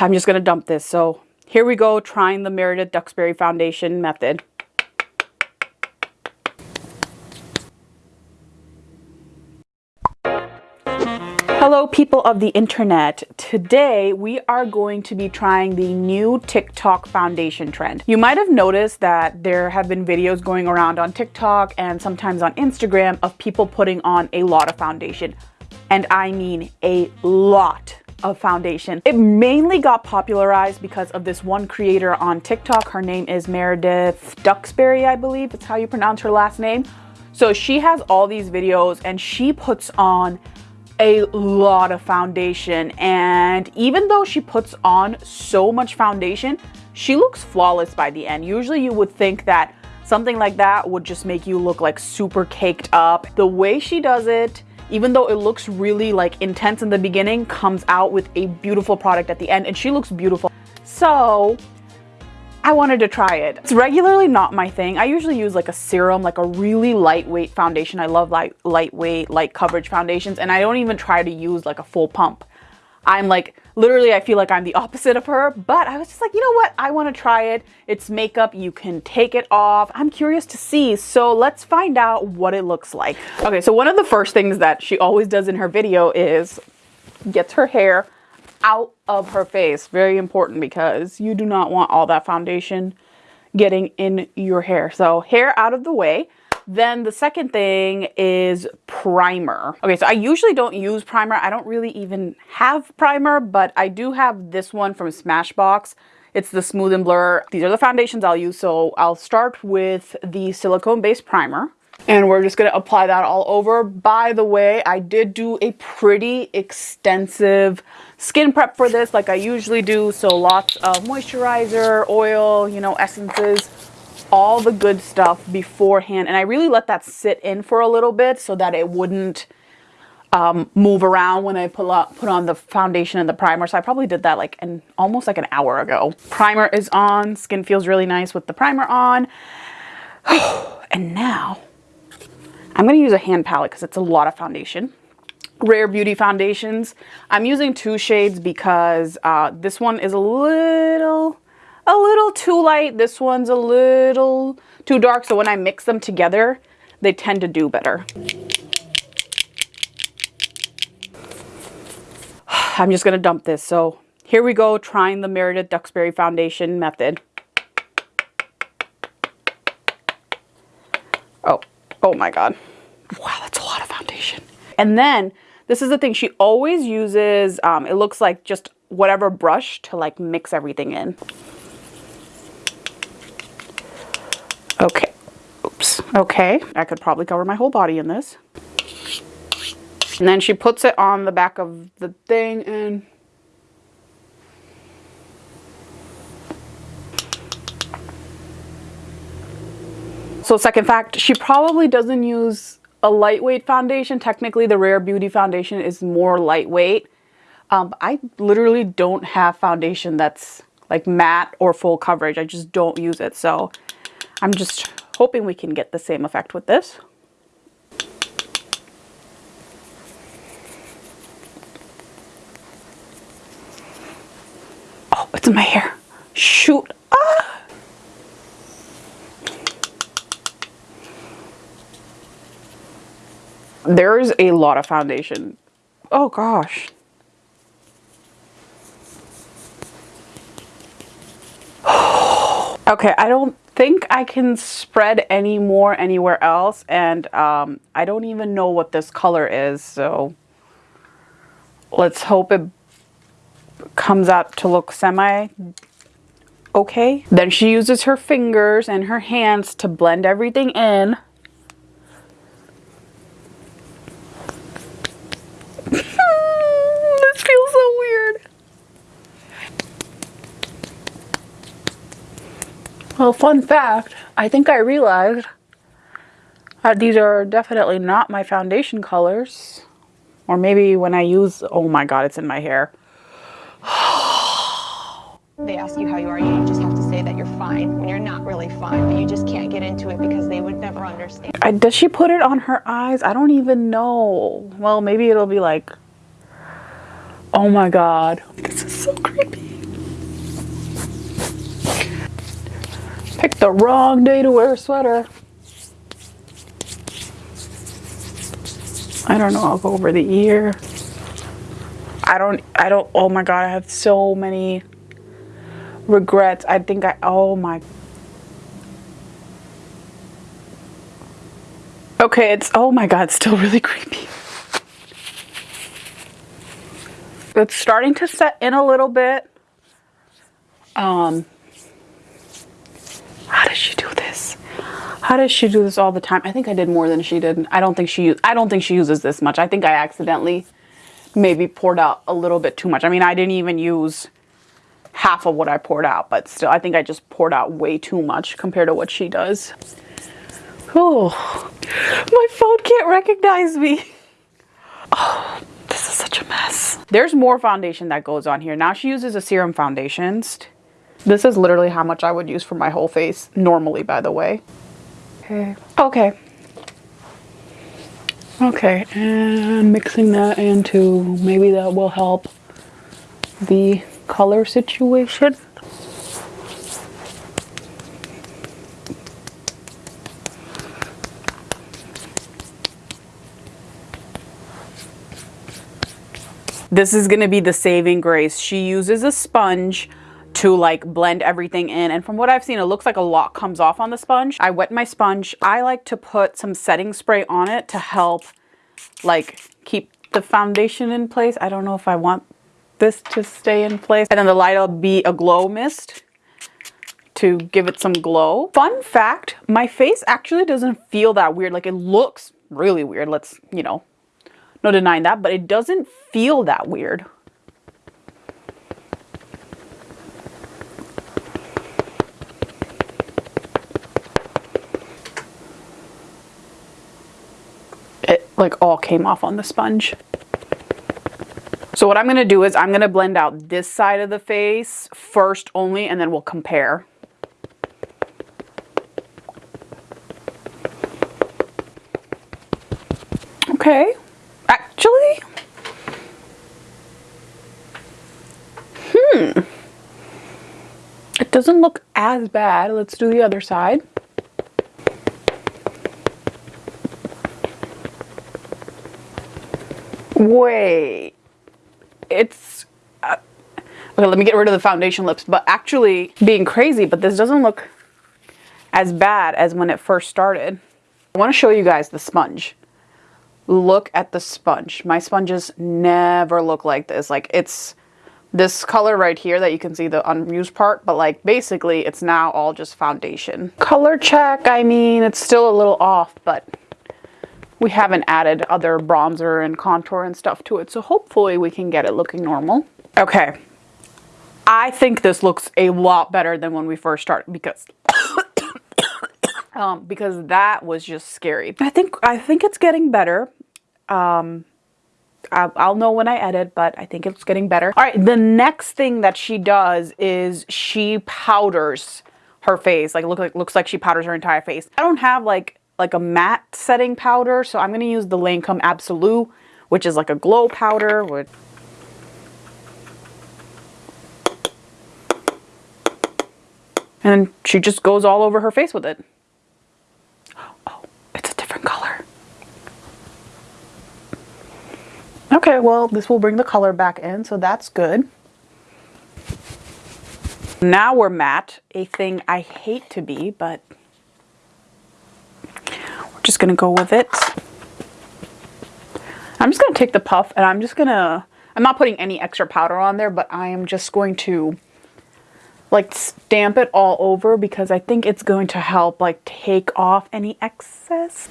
I'm just gonna dump this. So here we go, trying the Meredith Duxbury Foundation method. Hello people of the internet. Today we are going to be trying the new TikTok foundation trend. You might have noticed that there have been videos going around on TikTok and sometimes on Instagram of people putting on a lot of foundation. And I mean a lot of foundation. It mainly got popularized because of this one creator on TikTok. Her name is Meredith Duxbury, I believe. It's how you pronounce her last name. So she has all these videos and she puts on a lot of foundation and even though she puts on so much foundation she looks flawless by the end usually you would think that something like that would just make you look like super caked up the way she does it even though it looks really like intense in the beginning comes out with a beautiful product at the end and she looks beautiful so I wanted to try it. It's regularly not my thing. I usually use like a serum, like a really lightweight foundation. I love light, lightweight, light coverage foundations, and I don't even try to use like a full pump. I'm like, literally, I feel like I'm the opposite of her, but I was just like, you know what? I want to try it. It's makeup. You can take it off. I'm curious to see. So let's find out what it looks like. Okay, so one of the first things that she always does in her video is gets her hair out of her face. Very important because you do not want all that foundation getting in your hair. So hair out of the way. Then the second thing is primer. Okay, so I usually don't use primer. I don't really even have primer, but I do have this one from Smashbox. It's the Smooth and Blur. These are the foundations I'll use. So I'll start with the silicone based primer and we're just going to apply that all over. By the way, I did do a pretty extensive skin prep for this like I usually do. So lots of moisturizer, oil, you know, essences, all the good stuff beforehand. And I really let that sit in for a little bit so that it wouldn't um, move around when I put on, put on the foundation and the primer. So I probably did that like an almost like an hour ago. Primer is on. Skin feels really nice with the primer on. and now I'm going to use a hand palette because it's a lot of foundation. Rare Beauty foundations. I'm using two shades because uh, this one is a little, a little too light. This one's a little too dark. So when I mix them together, they tend to do better. I'm just to dump this. So here we go, trying the Meredith Duxbury foundation method. Oh, oh my God. Wow, that's a lot of foundation. And then this is the thing, she always uses, um, it looks like just whatever brush to like mix everything in. Okay, oops, okay. I could probably cover my whole body in this. And then she puts it on the back of the thing and So second fact, she probably doesn't use a lightweight foundation. Technically, the Rare Beauty foundation is more lightweight. Um, I literally don't have foundation that's like matte or full coverage. I just don't use it. So I'm just hoping we can get the same effect with this. Oh, it's in my hair. Shoot. Ah! There's a lot of foundation. Oh gosh. okay, I don't think I can spread any more anywhere else and um, I don't even know what this color is so let's hope it comes out to look semi okay. Then she uses her fingers and her hands to blend everything in. Well, fun fact, I think I realized that these are definitely not my foundation colors. Or maybe when I use, oh my god, it's in my hair. they ask you how you are, you just have to say that you're fine when you're not really fine, but you just can't get into it because they would never understand. I, does she put it on her eyes? I don't even know. Well, maybe it'll be like, oh my god, this is so creepy. Picked the wrong day to wear a sweater. I don't know, I'll go over the ear. I don't, I don't, oh my God, I have so many regrets. I think I, oh my. Okay, it's, oh my God, still really creepy. It's starting to set in a little bit. Um, how does she do this? How does she do this all the time? I think I did more than she did. I don't think she I don't think she uses this much. I think I accidentally maybe poured out a little bit too much. I mean, I didn't even use half of what I poured out, but still I think I just poured out way too much compared to what she does. Oh, my phone can't recognize me. Oh, this is such a mess. There's more foundation that goes on here. Now she uses a serum foundation. This is literally how much I would use for my whole face, normally, by the way. Okay. Okay. Okay, and mixing that into, maybe that will help the color situation. This is going to be the saving grace. She uses a sponge to like blend everything in. And from what I've seen, it looks like a lot comes off on the sponge. I wet my sponge. I like to put some setting spray on it to help like keep the foundation in place. I don't know if I want this to stay in place. And then the light will be a glow mist to give it some glow. Fun fact, my face actually doesn't feel that weird. Like it looks really weird. Let's, you know, no denying that, but it doesn't feel that weird. Like all came off on the sponge. So what I'm going to do is I'm going to blend out this side of the face first only and then we'll compare. Okay, actually, hmm, it doesn't look as bad. Let's do the other side. Wait. It's... Uh, okay, let me get rid of the foundation lips. But actually, being crazy, but this doesn't look as bad as when it first started. I want to show you guys the sponge. Look at the sponge. My sponges never look like this. Like, it's this color right here that you can see the unused part, but like basically it's now all just foundation. Color check, I mean, it's still a little off, but we haven't added other bronzer and contour and stuff to it. So hopefully we can get it looking normal. Okay. I think this looks a lot better than when we first started because um, because that was just scary. I think I think it's getting better. Um, I'll, I'll know when I edit, but I think it's getting better. All right, the next thing that she does is she powders her face. Like look like looks like she powders her entire face. I don't have like like a matte setting powder. So I'm going to use the Lancome Absolute, which is like a glow powder. With and she just goes all over her face with it. Oh, it's a different color. Okay, well, this will bring the color back in, so that's good. Now we're matte, a thing I hate to be, but just going to go with it. I'm just going to take the puff and I'm just going to, I'm not putting any extra powder on there, but I am just going to like stamp it all over because I think it's going to help like take off any excess.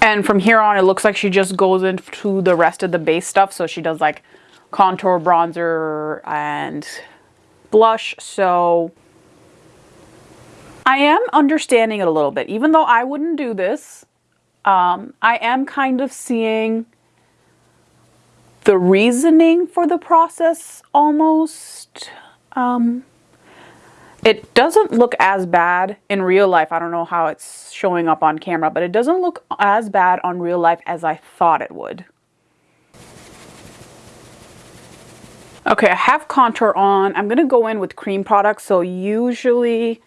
And from here on, it looks like she just goes into the rest of the base stuff. So she does like contour, bronzer, and blush. So I am understanding it a little bit. Even though I wouldn't do this, um, I am kind of seeing the reasoning for the process almost. Um, it doesn't look as bad in real life. I don't know how it's showing up on camera, but it doesn't look as bad on real life as I thought it would. Okay, I have contour on. I'm going to go in with cream products. So usually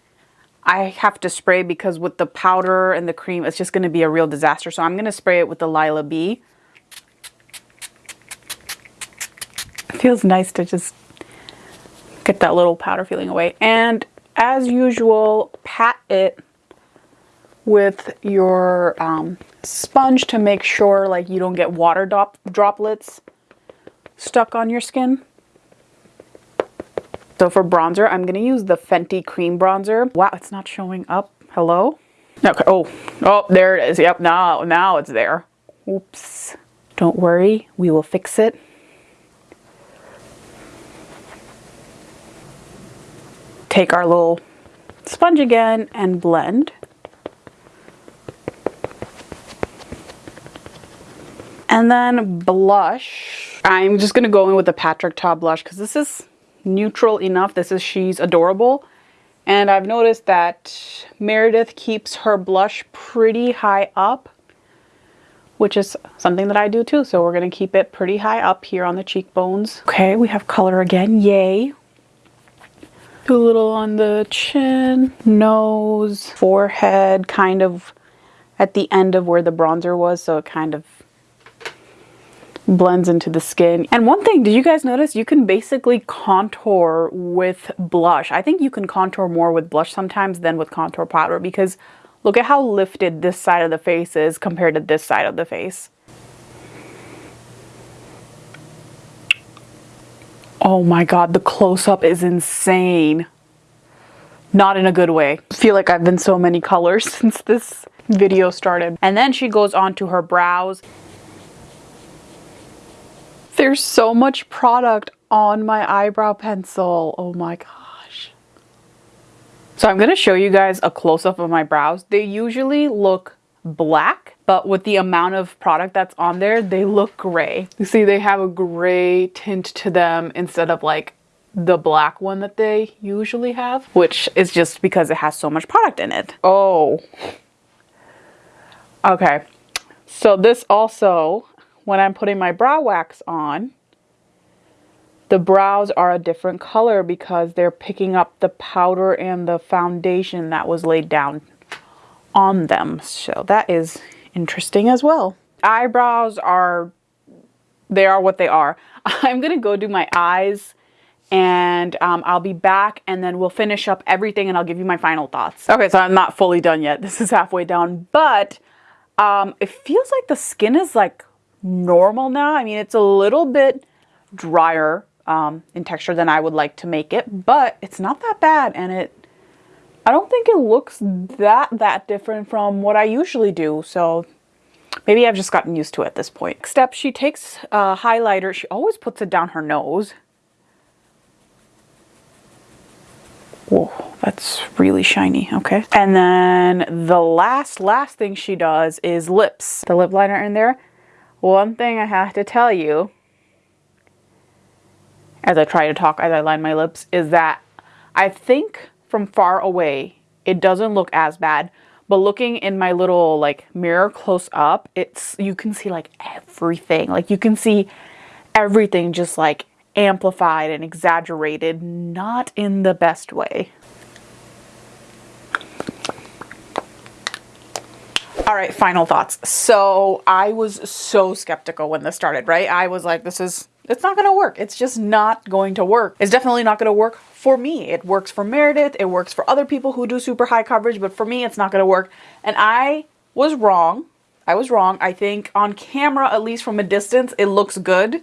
I have to spray because with the powder and the cream, it's just going to be a real disaster. So I'm going to spray it with the Lila B. It feels nice to just get that little powder feeling away. And as usual, pat it with your um, sponge to make sure like you don't get water drop droplets stuck on your skin. So for bronzer, I'm going to use the Fenty Cream Bronzer. Wow, it's not showing up. Hello? Okay. Oh, oh, there it is. Yep, now, now it's there. Oops. Don't worry, we will fix it. Take our little sponge again and blend. And then blush. I'm just to go in with the Patrick Ta blush because this is neutral enough. This is She's Adorable. And I've noticed that Meredith keeps her blush pretty high up, which is something that I do too. So we're going to keep it pretty high up here on the cheekbones. Okay, we have color again. Yay. Do a little on the chin, nose, forehead, kind of at the end of where the bronzer was. So it kind of blends into the skin. And one thing, did you guys notice you can basically contour with blush? I think you can contour more with blush sometimes than with contour powder because look at how lifted this side of the face is compared to this side of the face. Oh my god, the close-up is insane. Not in a good way. I feel like I've been so many colors since this video started. And then she goes on to her brows. There's so much product on my eyebrow pencil. Oh my gosh. So I'm going to show you guys a close-up of my brows. They usually look black, but with the amount of product that's on there, they look gray. You see, they have a gray tint to them instead of like the black one that they usually have, which is just because it has so much product in it. Oh. Okay. So this also when I'm putting my brow wax on, the brows are a different color because they're picking up the powder and the foundation that was laid down on them. So that is interesting as well. Eyebrows are, they are what they are. I'm going to go do my eyes and um, I'll be back and then we'll finish up everything and I'll give you my final thoughts. Okay, so I'm not fully done yet. This is halfway down, but um, it feels like the skin is like normal now. I mean, it's a little bit drier um, in texture than I would like to make it, but it's not that bad. And it, I don't think it looks that, that different from what I usually do. So maybe I've just gotten used to it at this point. Next step, she takes a highlighter. She always puts it down her nose. Whoa, that's really shiny. Okay. And then the last, last thing she does is lips. The lip liner in there one thing I have to tell you, as I try to talk, as I line my lips, is that I think from far away, it doesn't look as bad. But looking in my little like mirror close up, it's you can see like everything. Like you can see everything just like amplified and exaggerated, not in the best way. All right, final thoughts. So I was so skeptical when this started, right? I was like, this is, it's not gonna work. It's just not going to work. It's definitely not gonna work for me. It works for Meredith. It works for other people who do super high coverage, but for me, it's not gonna work. And I was wrong. I was wrong. I think on camera, at least from a distance, it looks good.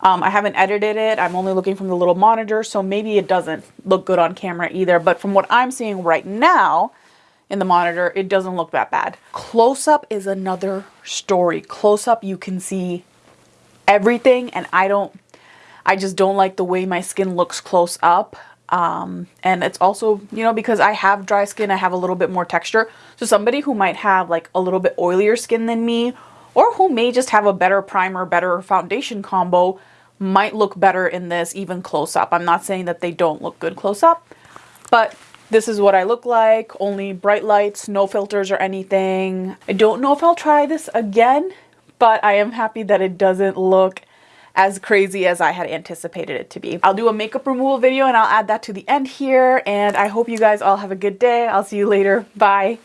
Um, I haven't edited it. I'm only looking from the little monitor, so maybe it doesn't look good on camera either. But from what I'm seeing right now, in the monitor, it doesn't look that bad. Close up is another story. Close up, you can see everything and I don't, I just don't like the way my skin looks close up. Um, and it's also, you know, because I have dry skin, I have a little bit more texture. So somebody who might have like a little bit oilier skin than me, or who may just have a better primer, better foundation combo, might look better in this even close up. I'm not saying that they don't look good close up, but this is what I look like, only bright lights, no filters or anything. I don't know if I'll try this again, but I am happy that it doesn't look as crazy as I had anticipated it to be. I'll do a makeup removal video and I'll add that to the end here. And I hope you guys all have a good day. I'll see you later. Bye.